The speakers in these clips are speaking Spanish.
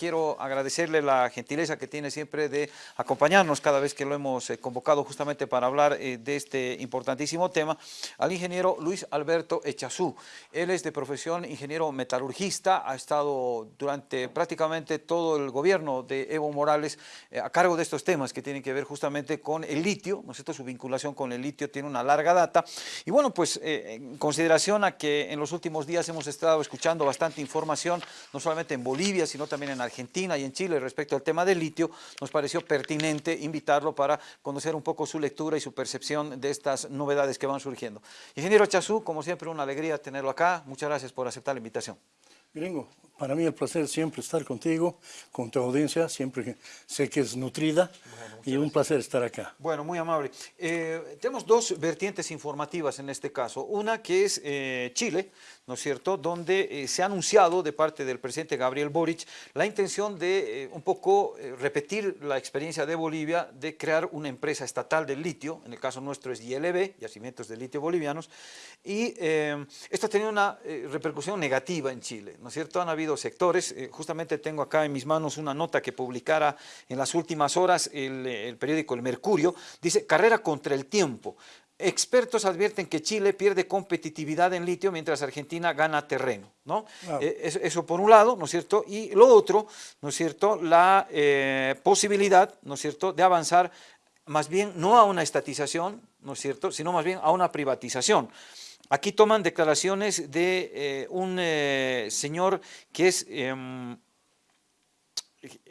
quiero agradecerle la gentileza que tiene siempre de acompañarnos cada vez que lo hemos convocado justamente para hablar de este importantísimo tema, al ingeniero Luis Alberto Echazú. Él es de profesión ingeniero metalurgista, ha estado durante prácticamente todo el gobierno de Evo Morales a cargo de estos temas que tienen que ver justamente con el litio, ¿no es cierto? Su vinculación con el litio tiene una larga data. Y bueno, pues en consideración a que en los últimos días hemos estado escuchando bastante información, no solamente en Bolivia, sino también en Argentina y en Chile respecto al tema del litio, nos pareció pertinente invitarlo para conocer un poco su lectura y su percepción de estas novedades que van surgiendo. Ingeniero Chazú, como siempre, una alegría tenerlo acá. Muchas gracias por aceptar la invitación. Gringo, para mí el placer siempre estar contigo, con tu audiencia, siempre sé que es nutrida y un placer estar acá. Bueno, muy amable. Eh, tenemos dos vertientes informativas en este caso. Una que es eh, Chile, ¿no es cierto?, donde eh, se ha anunciado de parte del presidente Gabriel Boric la intención de un poco repetir la experiencia de Bolivia de crear una empresa estatal del litio, en el caso nuestro es ILB, Yacimientos de Litio Bolivianos, y esto ha tenido una repercusión negativa en Chile, ¿no es cierto? Han habido sectores, justamente tengo acá en mis manos una nota que publicara en las últimas horas el, el periódico El Mercurio, dice carrera contra el tiempo. Expertos advierten que Chile pierde competitividad en litio mientras Argentina gana terreno, ¿no? Eh, eso, por un lado, ¿no es cierto? Y lo otro, ¿no es cierto? La eh, posibilidad, ¿no es cierto?, de avanzar más bien no a una estatización, ¿no es cierto?, sino más bien a una privatización. Aquí toman declaraciones de eh, un señor que es em,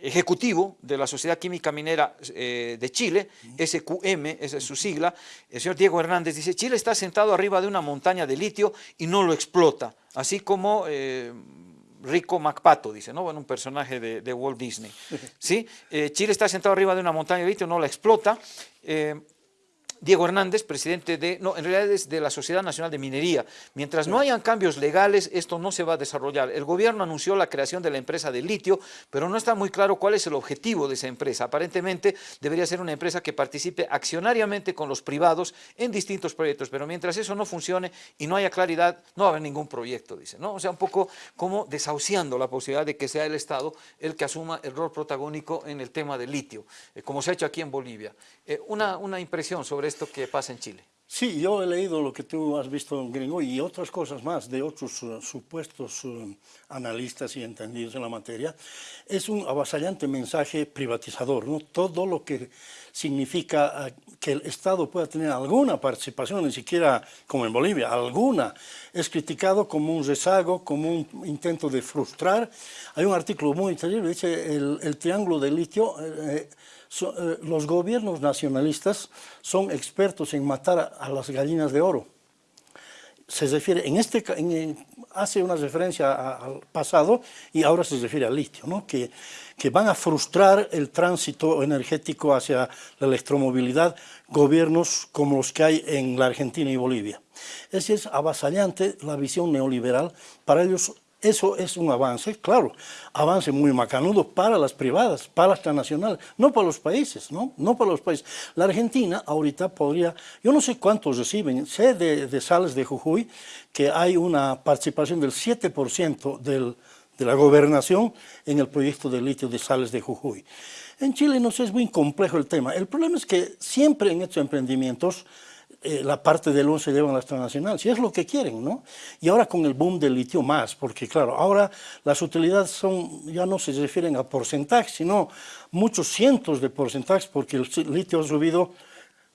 ejecutivo de la Sociedad Química Minera eh, de Chile, SQM, esa es su sigla, el señor Diego Hernández dice, Chile está sentado arriba de una montaña de litio y no lo explota, así como eh, Rico MacPato, dice, ¿no? Bueno, un personaje de, Walt Disney, ¿sí? Eh, Chile está sentado arriba de una montaña de litio, no la explota, Diego Hernández, presidente de, no, en realidad es de la Sociedad Nacional de Minería. Mientras no hayan cambios legales, esto no se va a desarrollar. El gobierno anunció la creación de la empresa de litio, pero no está muy claro cuál es el objetivo de esa empresa. Aparentemente debería ser una empresa que participe accionariamente con los privados en distintos proyectos, pero mientras eso no funcione y no haya claridad, no va a haber ningún proyecto, dice. ¿no? O sea, un poco como desahuciando la posibilidad de que sea el Estado el que asuma el rol protagónico en el tema del litio, eh, como se ha hecho aquí en Bolivia. Eh, una, una impresión sobre esto que pasa en Chile. Sí, yo he leído lo que tú has visto en Gringo y otras cosas más de otros uh, supuestos uh, analistas y entendidos en la materia. Es un avasallante mensaje privatizador, ¿no? Todo lo que significa uh, que el Estado pueda tener alguna participación, ni siquiera como en Bolivia, alguna, es criticado como un rezago, como un intento de frustrar. Hay un artículo muy interesante, dice el, el triángulo de litio, eh, eh eh, los gobiernos nacionalistas son expertos en matar a, las gallinas de oro. Se refiere, en este, hace una referencia al pasado y ahora se refiere al litio, ¿no? que, que van a frustrar el tránsito energético hacia la electromovilidad gobiernos como los que hay en la Argentina y Bolivia. Es, es avasallante la visión neoliberal, para ellos eso es un avance, claro, avance muy macanudo para las privadas, para las transnacionales, no para los países, ¿no? No para los países. La Argentina ahorita podría, yo no sé cuántos reciben, sé de, Sales de Jujuy que hay una participación del 7% del, de la gobernación en el proyecto de litio de Sales de Jujuy. En Chile no sé, es muy complejo el tema. El problema es que siempre en estos emprendimientos eh, la parte del 11 se llevan a la transnacional, si es lo que quieren, ¿no? Y ahora con el boom del litio más, porque claro, ahora las utilidades son, ya no se refieren a porcentaje, sino muchos cientos de porcentajes, porque el litio ha subido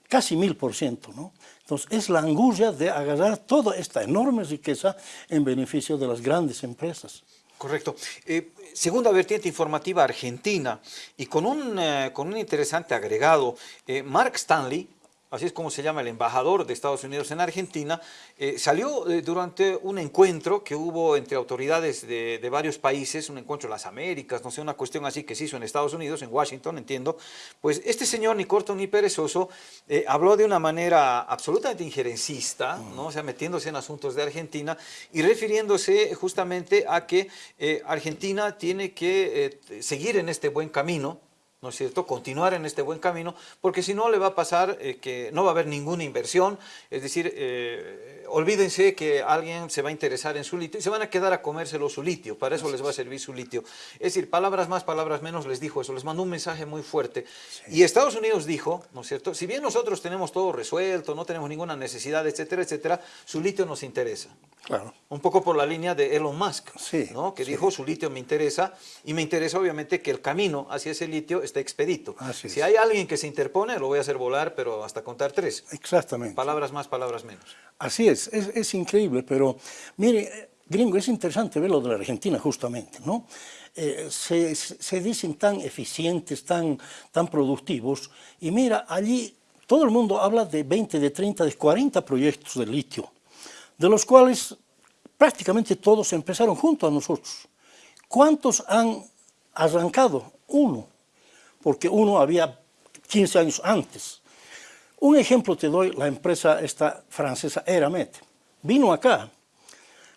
casi mil por ciento, ¿no? Entonces, es la angustia de agarrar toda esta enorme riqueza en beneficio de las grandes empresas. Correcto. Eh, segunda vertiente informativa argentina, y con un, eh, con un interesante agregado, Mark Stanley, así es como se llama el embajador de Estados Unidos en Argentina, eh, salió eh, durante un encuentro que hubo entre autoridades de, varios países, un encuentro en las Américas, no sé, una cuestión así que se hizo en Estados Unidos, en Washington, entiendo, pues este señor, ni corto ni perezoso, eh, habló de una manera absolutamente injerencista, ¿no? o sea, metiéndose en asuntos de Argentina y refiriéndose justamente a que Argentina tiene que seguir en este buen camino, ¿no es cierto?, continuar en este buen camino, porque si no le va a pasar eh, que no va a haber ninguna inversión, es decir, eh, olvídense que alguien se va a interesar en su litio y se van a quedar a comérselo su litio, para eso les va a servir su litio. Es decir, palabras más, palabras menos, les dijo eso, les mandó un mensaje muy fuerte. Y Estados Unidos dijo, ¿no es cierto?, si bien nosotros tenemos todo resuelto, no tenemos ninguna necesidad, etcétera, etcétera, su litio nos interesa. Claro. Un poco por la línea de Elon Musk, Sí, ¿no? que sí. dijo su litio me interesa y me interesa obviamente que el camino hacia ese litio esté expedito. Así si es. hay alguien que se interpone, lo voy a hacer volar, pero hasta contar tres. Exactamente. Palabras más, palabras menos. Así es, es, es increíble, pero mire, gringo, es interesante ver lo de la Argentina justamente, ¿no? Eh, se, se- se dicen tan eficientes, tan, tan productivos, y mira, allí todo el mundo habla de 20, de 30, de 40 proyectos de litio, de los cuales prácticamente todos empezaron junto a nosotros. ¿Cuántos han arrancado? Uno, porque uno había 15 años antes. Un ejemplo te doy, la empresa esta francesa Eramet. Vino acá.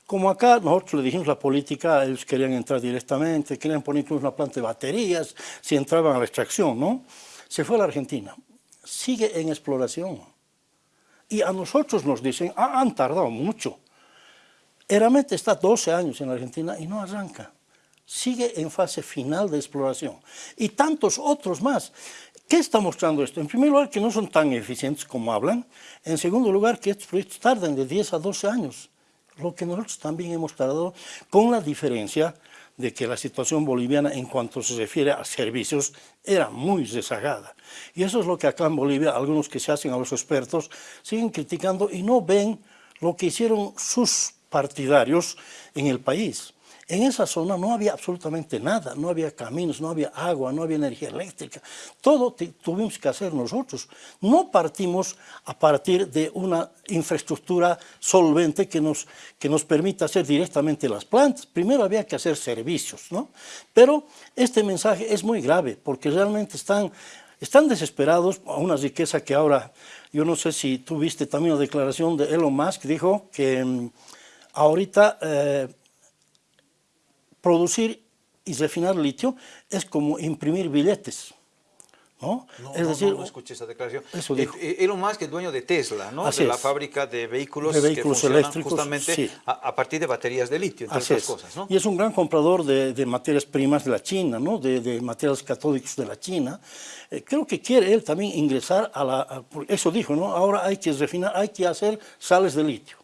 Como acá nosotros le dijimos la política, ellos querían entrar directamente, querían poner una planta de baterías, si entraban a la extracción, ¿no? Se fue a la Argentina. Sigue en exploración. Y a nosotros nos dicen, "Ah, han tardado mucho. Eramet está 12 años en Argentina y no arranca. Sigue en fase final de exploración. Y tantos otros más. ¿Qué está mostrando esto? En primer lugar, que no son tan eficientes como hablan. En segundo lugar, que estos proyectos tardan de 10 a 12 años. Lo que nosotros también hemos tardado, con la diferencia de que la situación boliviana en cuanto se refiere a servicios era muy rezagada. Y eso es lo que acá en Bolivia algunos que se hacen a los expertos siguen criticando y no ven lo que hicieron sus partidarios en el país. En esa zona no había absolutamente nada, no había caminos, no había agua, no había energía eléctrica. Todo tuvimos que hacer nosotros. No partimos a partir de una infraestructura solvente que nos, que nos permita hacer directamente las plantas. Primero había que hacer servicios, ¿no? Pero este mensaje es muy grave porque realmente están, están desesperados a una riqueza que ahora, yo no sé si tú viste también la declaración de Elon Musk, dijo que mm, ahorita... eh, producir y refinar litio es como imprimir billetes. ¿no? No, es no, decir, no, no escuché esa declaración. Eso dijo. Elon Musk es dueño de Tesla, ¿no? Así de la es. fábrica de vehículos, De que vehículos funcionan eléctricos, justamente sí. a, a partir de baterías de litio, entre Así otras es. cosas, ¿no? Y es un gran comprador de, de materias primas de la China, ¿no? de, de materiales catódicos de la China. Eh, creo que quiere él también ingresar a la... a- eso dijo, ¿no? Ahora hay que refinar, hay que hacer sales de litio.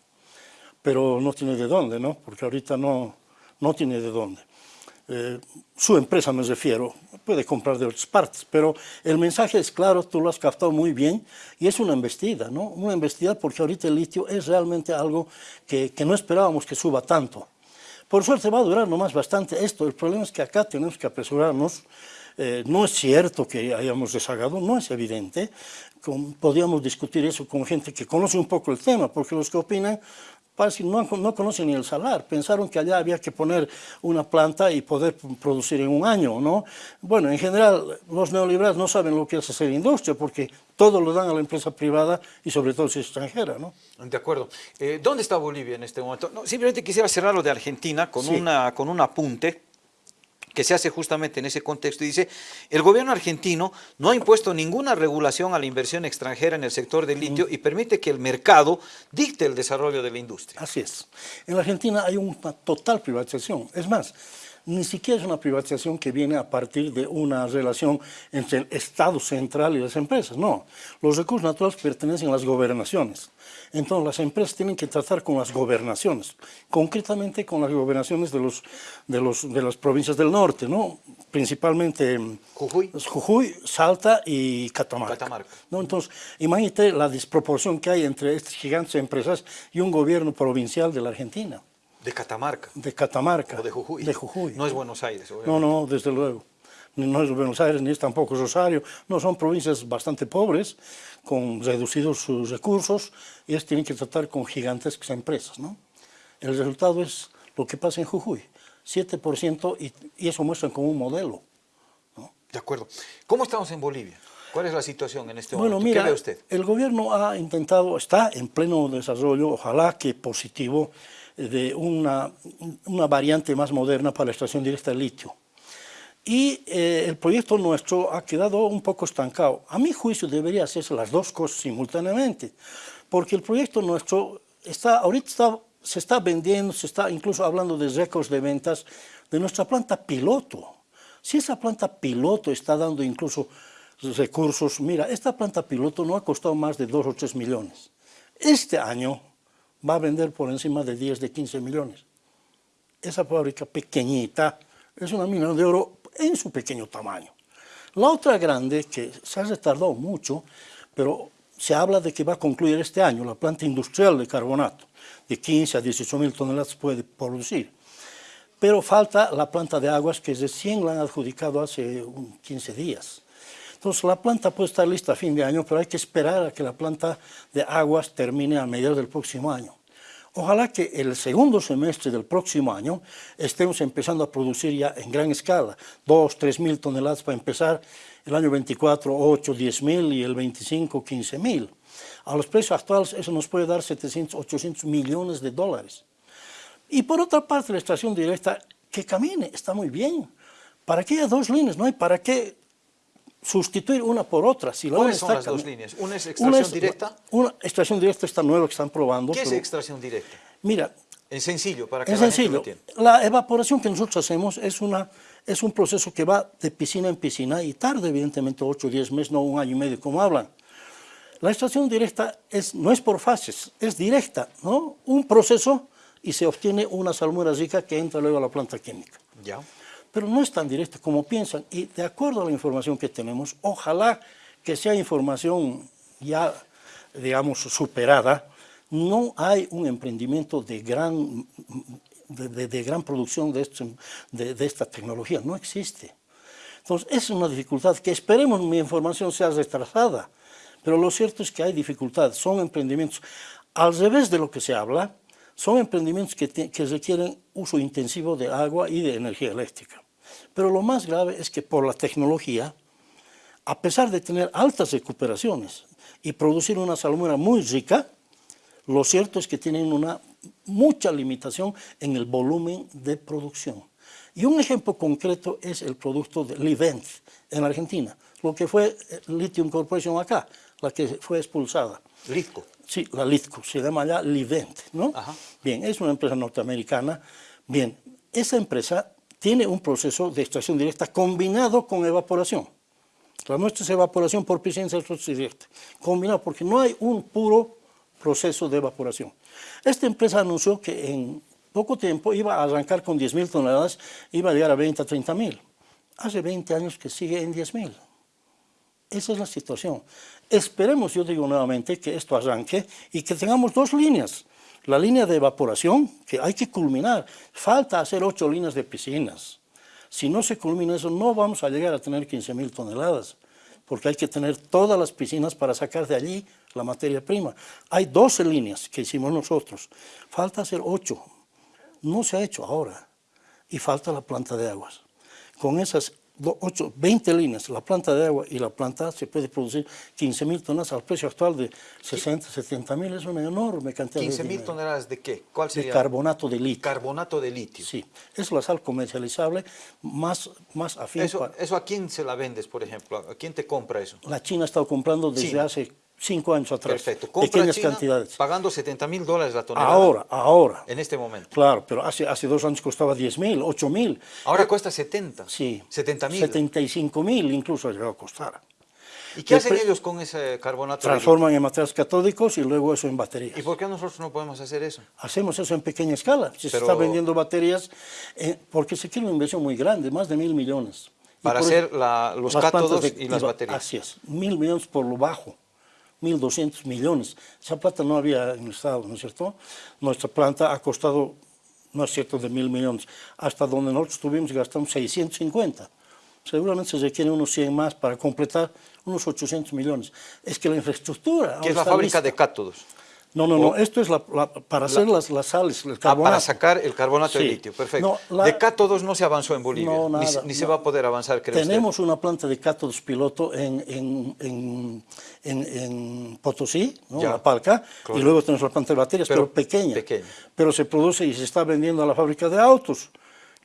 Pero no tiene de dónde, ¿no? Porque ahorita no, no tiene de dónde. Eh, su empresa me refiero, puede comprar de otras partes, pero el mensaje es claro, tú lo has captado muy bien, y es una embestida, ¿no? Una embestida porque ahorita el litio es realmente algo que, que no esperábamos que suba tanto. Por suerte va a durar nomás bastante esto, el problema es que acá tenemos que apresurarnos, Eh, no es cierto que hayamos rezagado, no es evidente, Con- podríamos discutir eso con gente que conoce un poco el tema, porque los que opinan parece que no, no conocen ni el salar, pensaron que allá había que poner una planta y poder producir en un año, ¿no? Bueno, en general, los neoliberales no saben lo que es hacer industria, porque todo lo dan a la empresa privada y sobre todo si es extranjera, ¿no? De acuerdo. Eh, ¿Dónde está Bolivia en este momento? No, simplemente quisiera cerrar lo de Argentina con, Sí. una, con un apunte que se hace justamente en ese contexto y dice, el gobierno argentino no ha impuesto ninguna regulación a la inversión extranjera en el sector del litio y permite que el mercado dicte el desarrollo de la industria. Así es. En la Argentina hay una total privatización. Es más, ni siquiera es una privatización que viene a partir de una relación entre el Estado central y las empresas. No, los recursos naturales pertenecen a las gobernaciones. Entonces las empresas tienen que tratar con las gobernaciones, concretamente con las gobernaciones de, los, de, los, de las provincias del norte, ¿no? principalmente mm, Jujuy. Jujuy, Salta y Catamarca. Catamarca. ¿no? Entonces, imagínate la desproporción que hay entre estas gigantes empresas y un gobierno provincial de la Argentina, De Catamarca de Catamarca. o de Jujuy. De Jujuy. No es Buenos Aires, No, obviamente. no, desde luego. No es Buenos Aires, ni es tampoco Rosario. No, son provincias bastante pobres, con reducidos sus recursos, y ellos tienen que tratar con gigantescas empresas, ¿no? El resultado es lo que pasa en Jujuy, 7%, y, y eso muestran como un modelo. De acuerdo. ¿Cómo estamos en Bolivia? ¿Cuál es la situación en este Bueno, momento? mira, ¿Qué ve usted? el gobierno ha intentado, está en pleno desarrollo, ojalá que positivo, de una, una variante más moderna para la extracción directa de litio. y eh, el proyecto nuestro ha quedado un poco estancado. A mi juicio debería hacerse las dos cosas simultáneamente, porque el proyecto nuestro está, ahorita se está vendiendo, se está incluso hablando de récords de ventas de nuestra planta piloto. Si esa planta piloto está dando incluso recursos, mira, esta planta piloto no ha costado más de 2 o 3 millones. Este año va a vender por encima de 10, de 15 millones. Esa fábrica pequeñita es una mina de oro en su pequeño tamaño. La otra grande, que se ha retardado mucho, pero se habla de que va a concluir este año, la planta industrial de carbonato, de 15 a 18 mil toneladas puede producir. Pero falta la planta de aguas que recién la han adjudicado hace 15 días. Entonces la planta puede estar lista a fin de año, pero hay que esperar a que la planta de aguas termine a mediados del próximo año. Ojalá que el segundo semestre del próximo año estemos empezando a producir ya en gran escala, 2, 3 mil toneladas para empezar, el año 24, 8, 10 mil y el 25, 15 mil. A los precios actuales eso nos puede dar 700, 800 millones de dólares. Y por otra parte la extracción directa, que camine, está muy bien. ¿Para qué hay dos líneas? No hay para qué sustituir una por otra. Si ¿Cuáles son las dos líneas? ¿Una es extracción directa? Una extracción directa está nueva que están probando. ¿Qué es extracción directa? Mira. Es sencillo, para que es la sencillo. La evaporación que nosotros hacemos es, una, es un proceso que va de piscina en piscina y tarda evidentemente 8 o 10 meses, no un año y medio como hablan. La extracción directa es, no es por fases, es directa, ¿no? Un proceso y se obtiene una salmuera rica que entra luego a la planta química. Ya pero no es tan directo como piensan. Y de acuerdo a la información que tenemos, ojalá que sea información ya, digamos, superada, no hay un emprendimiento de gran, de, gran producción de, de, esta tecnología, no existe. Entonces, es una dificultad que esperemos mi información sea retrasada, pero lo cierto es que hay dificultades, son emprendimientos, al revés de lo que se habla, son emprendimientos que requieren uso intensivo de agua y de energía eléctrica. Pero lo más grave es que por la tecnología, a pesar de tener altas recuperaciones y producir una salmuera muy rica, lo cierto es que tienen una mucha limitación en el volumen de producción. Y un ejemplo concreto es el producto de Livent en Argentina, lo que fue eh, Lithium Corporation acá, la que fue expulsada. Litco. Sí, la Litco, se llama ya Livent, ¿no? Bien, es una empresa norteamericana. Bien, esa empresa tiene un proceso de extracción directa combinado con evaporación. La nuestra es evaporación por piscina directa, combinado porque no hay un puro proceso de evaporación. Esta empresa anunció que en poco tiempo iba a arrancar con 10.000 toneladas, iba a llegar a 20 a 30.000. Hace 20 años que sigue en 10.000. Esa es la situación. Esperemos, yo digo nuevamente, que esto arranque y que tengamos dos líneas la línea de evaporación, que hay que culminar, falta hacer ocho líneas de piscinas. Si no se culmina eso, no vamos a llegar a tener 15.000 toneladas, porque hay que tener todas las piscinas para sacar de allí la materia prima. Hay 12 líneas que hicimos nosotros, falta hacer ocho. No se ha hecho ahora, y falta la planta de aguas. Con esas 8, 20 líneas, la planta de agua y la planta se puede producir 15 mil toneladas al precio actual de 60, 70 mil, es una enorme cantidad 15 mil toneladas de qué? ¿Cuál sería? De carbonato de litio. Carbonato de litio. Sí, es la sal comercializable más, más afín. Eso, ¿Eso a quién se la vendes, por ejemplo? ¿A quién te compra eso? La China ha estado comprando desde hace cinco años atrás. Perfecto. Pequeñas cantidades. pagando 70 mil dólares la tonelada. Ahora, ahora. En este momento. Claro, pero hace, hace dos años costaba 10 mil, 8 mil. Ahora cuesta 70. Sí. 70 mil. 75 mil incluso ha llegado a costar. ¿Y qué hacen ellos con ese carbonato? Transforman en materiales catódicos y luego eso en baterías. ¿Y por qué nosotros no podemos hacer eso? Hacemos eso en pequeña escala. Se está vendiendo baterías eh, porque se quiere una inversión muy grande, más de mil millones. Para hacer los cátodos y las baterías. Así es, mil millones por lo bajo. 1.200 millones. Esa plata no había en el Estado, ¿no es cierto? Nuestra planta ha costado, no es cierto, de mil millones. Hasta donde nosotros tuvimos gastamos 650. Seguramente se requieren unos 100 más para completar unos 800 millones. Es que la infraestructura... ¿Qué es la fábrica de cátodos? No, no, no, esto es para hacer las, las, sales, el carbonato. Ah, para sacar el carbonato de litio, perfecto. de cátodos no se avanzó en Bolivia, no, nada, ni, se va a poder avanzar, creo Tenemos una planta de cátodos piloto en, en, en, en Potosí, la Palca, y luego tenemos la planta de baterías, pero, pequeña. Pero se produce y se está vendiendo a la fábrica de autos,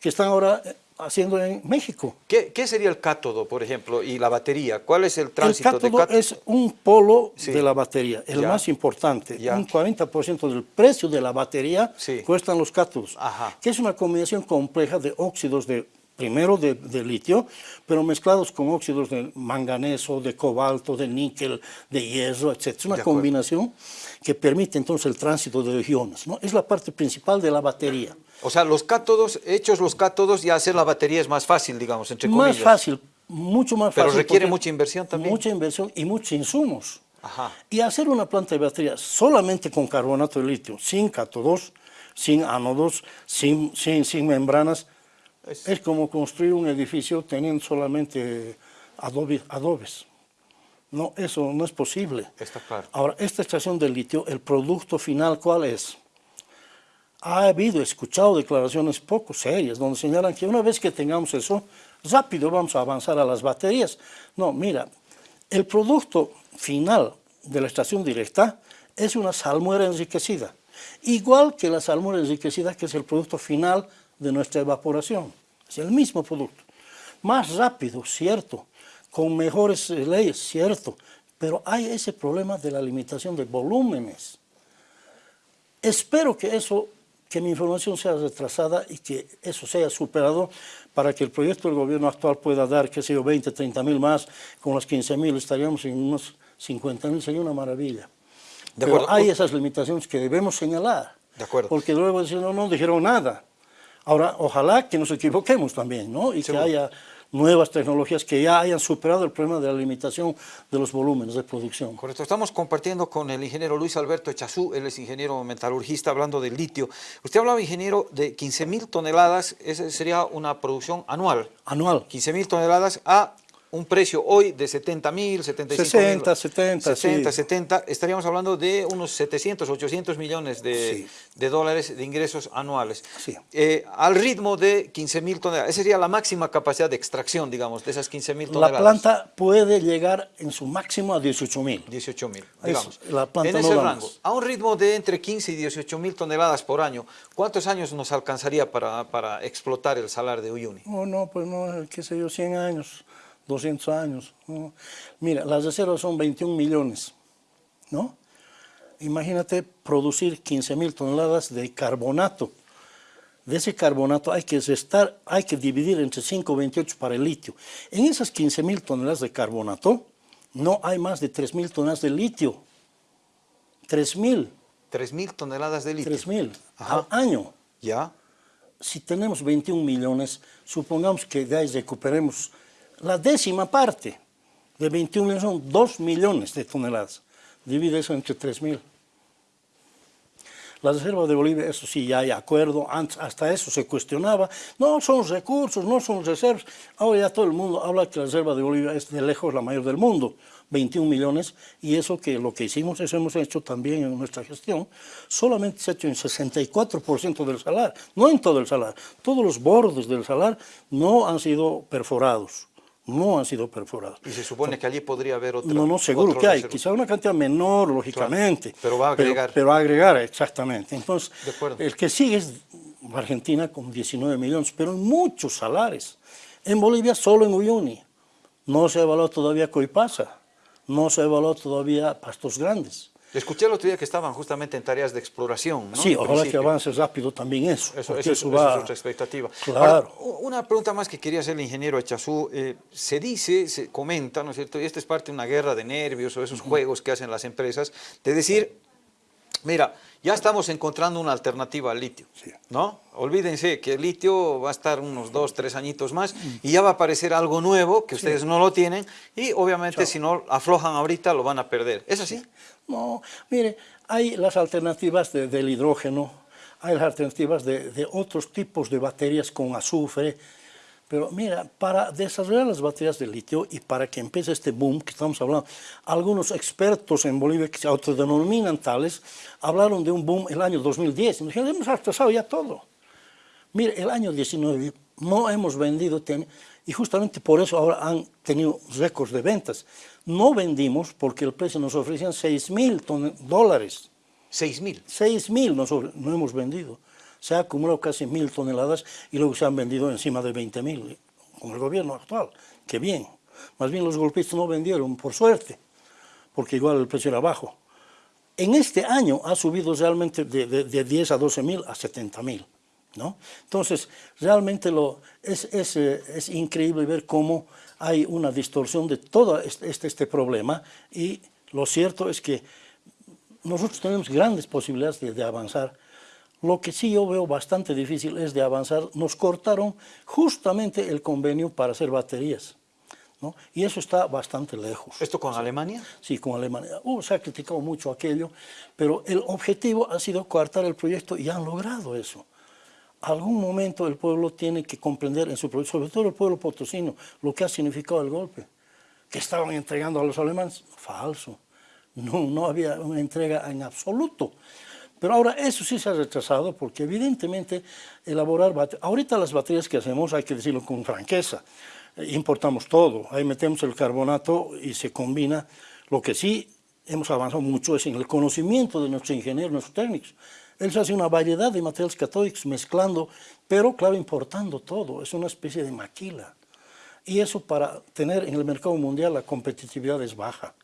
que están ahora haciendo en México. ¿Qué, qué sería el cátodo, por ejemplo, y la batería? ¿Cuál es el tránsito el cátodo de cátodo? es un polo Sí. de la batería, el Ya. más importante. Ya. Un 40% del precio de la batería Sí. cuestan los cátodos, Ajá. que es una combinación compleja de óxidos de primero de, de litio, pero mezclados con óxidos de manganeso, de cobalto, de níquel, de hierro, etc. Es una combinación que permite entonces el tránsito de iones. ¿no? Es la parte principal de la batería. O sea, los cátodos, hechos los cátodos, ya hacer la batería es más fácil, digamos, entre comillas. Más fácil, mucho más Pero fácil. requiere porque mucha inversión también. Mucha inversión y muchos insumos. Ajá. Y hacer una planta de batería solamente con carbonato de litio, sin cátodos, sin ánodos, sin, sin, sin membranas, Es- es... como construir un edificio teniendo solamente adobe- adobes. No, eso no es posible. Está claro. Ahora, esta extracción de litio, el producto final, ¿cuál es? Ha habido, escuchado declaraciones poco serias donde señalan que una vez que tengamos eso, rápido vamos a avanzar a las baterías. No, mira, el producto final de la extracción directa es una salmuera enriquecida, igual que la salmuera enriquecida que es el producto final de nuestra evaporación. Es el mismo producto. Más rápido, cierto, con mejores eh, leyes, cierto, pero hay ese problema de la limitación de volúmenes. Espero que eso, que mi información sea retrasada y que eso sea superado para que el proyecto del gobierno actual pueda dar, qué sé yo, 20, 30 mil más, con los 15 mil estaríamos en unos 50 mil, sería una maravilla. De Pero acuerdo. hay esas limitaciones que debemos señalar. De acuerdo. Porque luego dicen, no, no dijeron nada. Ahora, ojalá que nos equivoquemos también, ¿no? Y Seguro. que haya nuevas tecnologías que ya hayan superado el problema de la limitación de los volúmenes de producción. Correcto, estamos compartiendo con el ingeniero Luis Alberto Echazú, él es ingeniero metalurgista hablando del litio. Usted hablaba, ingeniero, de 15 mil toneladas, esa sería una producción anual. Anual. 15 mil toneladas a un precio hoy de 70 mil, 75 60, 70, 70, sí. 70, estaríamos hablando de unos 700, 800 millones de, Sí. de dólares de ingresos anuales. Sí. Eh, al ritmo de 15 mil toneladas, esa sería la máxima capacidad de extracción, digamos, de esas 15 mil La toneladas. planta puede llegar en su máximo a 18 mil. 18 mil, Es- digamos. la planta en no ese da rango, a un ritmo de entre 15 y 18 mil toneladas por año, ¿cuántos años nos alcanzaría para, para explotar el salar de Uyuni? No, no, pues no, qué sé yo, 100 años, 200 años. ¿no? Mira, las reservas son 21 millones, ¿no? Imagínate producir 15 mil toneladas de carbonato. De ese carbonato hay que restar, hay que dividir entre 5,28 para el litio. En esas 15 mil toneladas de carbonato no hay más de 3 mil toneladas de litio. 3 mil, 3 mil toneladas de litio. 3 mil al año. ¿Ya? si tenemos 21 millones, supongamos que de ahí recuperemos la décima parte de 21 millones, son 2 millones de toneladas. Divide eso entre 3 mil. La reserva de Bolivia, eso sí, ya hay acuerdo, antes hasta eso se cuestionaba, no son recursos, no son reservas. Ahora ya todo el mundo habla que la reserva de Bolivia es de lejos la mayor del mundo, 21 millones, y eso que lo que hicimos, eso hemos hecho también en nuestra gestión, solamente se ha hecho en 64% del salar, no en todo el salar, todos los bordes del salar no han sido perforados, no han sido perforados. Y se supone que allí podría haber otro. No, no, seguro que hay. reserva. Quizá una cantidad menor, lógicamente. pero va a agregar. Pero, va a agregar, exactamente. Entonces, el que sigue es Argentina con 19 millones, pero en muchos salares. En Bolivia solo en Uyuni. No se evaluó todavía Coipasa. No se evaluó todavía Pastos Grandes. Escuché el otro día que estaban justamente en tareas de exploración. ¿no? Sí, ojalá que avance rápido también eso. Eso, eso es, eso va- es otra expectativa. Claro. Ahora, una pregunta más que quería hacer el ingeniero Echazú. eh, se dice, se comenta, ¿no es cierto? Y esta es parte de una guerra de nervios o esos juegos que hacen las empresas, de decir, mira, ya estamos encontrando una alternativa al litio, Sí. ¿no? Olvídense que el litio va a estar unos dos, tres añitos más y ya va a aparecer algo nuevo que ustedes no lo tienen y obviamente si no aflojan ahorita lo van a perder. ¿Es así? No, mire, hay las alternativas de- del hidrógeno, hay las alternativas de, de otros tipos de baterías con azufre, pero mira, para desarrollar las baterías de litio y para que empiece este boom que estamos hablando, algunos expertos en Bolivia que se autodenominan tales, hablaron de un boom el año 2010, y nos dijeron, hemos atrasado ya todo. Mire, el año 19 no hemos vendido, y justamente por eso ahora han tenido récords de ventas. No vendimos porque el precio nos ofrecían 6 mil dólares. 6 mil. 6 mil no hemos vendido. Se ha acumulado casi mil toneladas y luego se han vendido encima de 20 mil con el gobierno actual. Qué bien. Más bien los golpistas no vendieron, por suerte, porque igual el precio era bajo. En este año ha subido realmente de, de, de 10 a 12 mil a 70 mil. ¿no? Entonces, realmente lo, es, es, eh, es, increíble ver cómo hay una distorsión de todo este, este, este, problema y lo cierto es que nosotros tenemos grandes posibilidades de, de avanzar. Lo que sí yo veo bastante difícil es de avanzar. Nos cortaron justamente el convenio para hacer baterías. ¿No? Y eso está bastante lejos. ¿Esto con Alemania? Sí, con Alemania. Uh, se ha criticado mucho aquello, pero el objetivo ha sido coartar el proyecto y han logrado eso algún momento el pueblo tiene que comprender en su proyecto, sobre todo el pueblo potosino, lo que ha significado el golpe. Que estaban entregando a los alemanes, falso. No, no había una entrega en absoluto. Pero ahora eso sí se ha retrasado porque evidentemente elaborar baterías, ahorita las baterías que hacemos hay que decirlo con franqueza, importamos todo, ahí metemos el carbonato y se combina. Lo que sí hemos avanzado mucho es en el conocimiento de nuestros ingenieros, nuestros técnicos. Él hace una variedad de materiales catódicos mezclando, pero claro, importando todo, es una especie de maquila. Y eso para tener en el mercado mundial la competitividad es baja.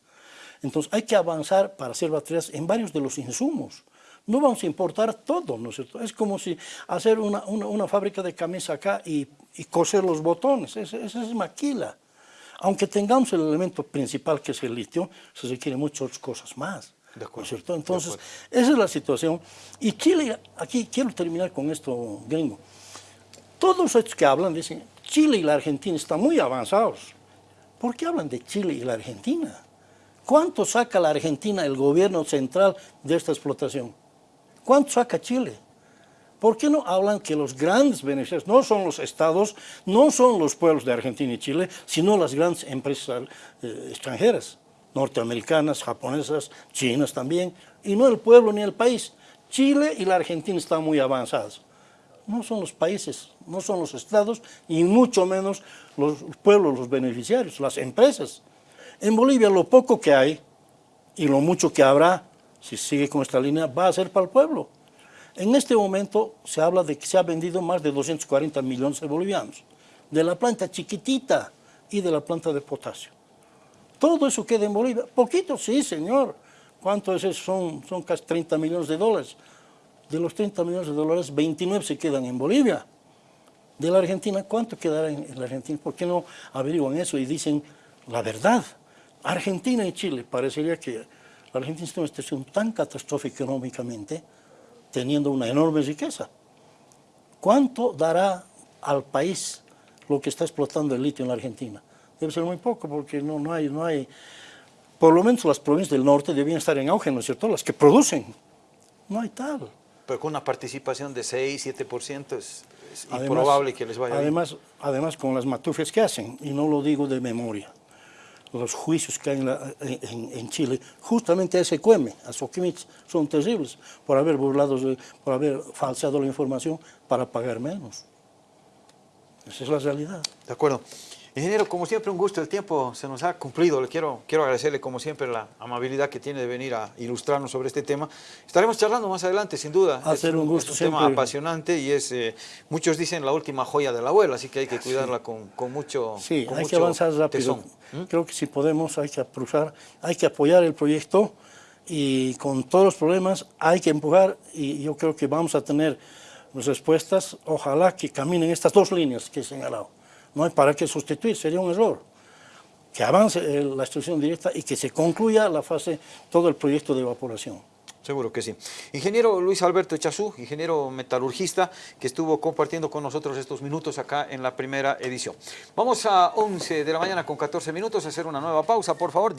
Entonces hay que avanzar para hacer baterías en varios de los insumos. No vamos a importar todo, ¿no es cierto? Es como si hacer una, una, una fábrica de camisa acá y, y coser los botones, esa es maquila. Aunque tengamos el elemento principal que es el litio, se requieren muchas cosas más. De acuerdo, ¿cierto? Entonces, esa es la situación. Y Chile, aquí quiero terminar con esto, gringo. Todos estos que hablan dicen, Chile y la Argentina están muy avanzados. ¿Por qué hablan de Chile y la Argentina? ¿Cuánto saca la Argentina, el gobierno central, de esta explotación? ¿Cuánto saca Chile? ¿Por qué no hablan que los grandes beneficiarios no son los estados, no son los pueblos de Argentina y Chile, sino las grandes empresas eh, extranjeras? norteamericanas, japonesas, chinas también, y no el pueblo ni el país. Chile y la Argentina están muy avanzados. No son los países, no son los estados, y mucho menos los pueblos, los beneficiarios, las empresas. En Bolivia lo poco que hay, y lo mucho que habrá, si sigue con esta línea, va a ser para el pueblo. En este momento se habla de que se ha vendido más de 240 millones de bolivianos, de la planta chiquitita y de la planta de potasio. Todo eso queda en Bolivia. Poquito, sí, señor. ¿Cuánto es eso? Son, son casi 30 millones de dólares. De los 30 millones de dólares, 29 se quedan en Bolivia. De la Argentina, ¿cuánto quedará en, la Argentina? ¿Por qué no averiguan eso y dicen la verdad? Argentina y Chile, parecería que la Argentina está en una situación tan catastrófica económicamente, teniendo una enorme riqueza. ¿Cuánto dará al país lo que está explotando el litio en la Argentina? debe ser muy poco porque no, no, hay, no hay, por lo menos las provincias del norte debían estar en auge, ¿no es cierto? Las que producen, no hay tal. Pero con una participación de 6, 7% es, es además, improbable que les vaya además, bien. Además, con las matufes que hacen, y no lo digo de memoria, los juicios que hay en, la, en, Chile, justamente a ese cueme, a Soquimich, son terribles por haber burlado, por haber falseado la información para pagar menos. Esa es la realidad. De acuerdo. Ingeniero, como siempre, un gusto. El tiempo se nos ha cumplido. Le quiero, quiero agradecerle, como siempre, la amabilidad que tiene de venir a ilustrarnos sobre este tema. Estaremos charlando más adelante, sin duda. A ser un gusto. Es un tema apasionante y es, eh, muchos dicen, la última joya de la abuela, así que hay que cuidarla sí. con, con, mucho Sí, con hay mucho que avanzar rápido. ¿Mm? Creo que si podemos, hay que aprovechar, hay que apoyar el proyecto y con todos los problemas hay que empujar y yo creo que vamos a tener respuestas. Ojalá que caminen estas dos líneas que he señalado no hay para qué sustituir, sería un error. Que avance la extracción directa y que se concluya la fase, todo el proyecto de evaporación. Seguro que sí. Ingeniero Luis Alberto Echazú, ingeniero metalurgista, que estuvo compartiendo con nosotros estos minutos acá en la primera edición. Vamos a 11 de la mañana con 14 minutos a hacer una nueva pausa, por favor.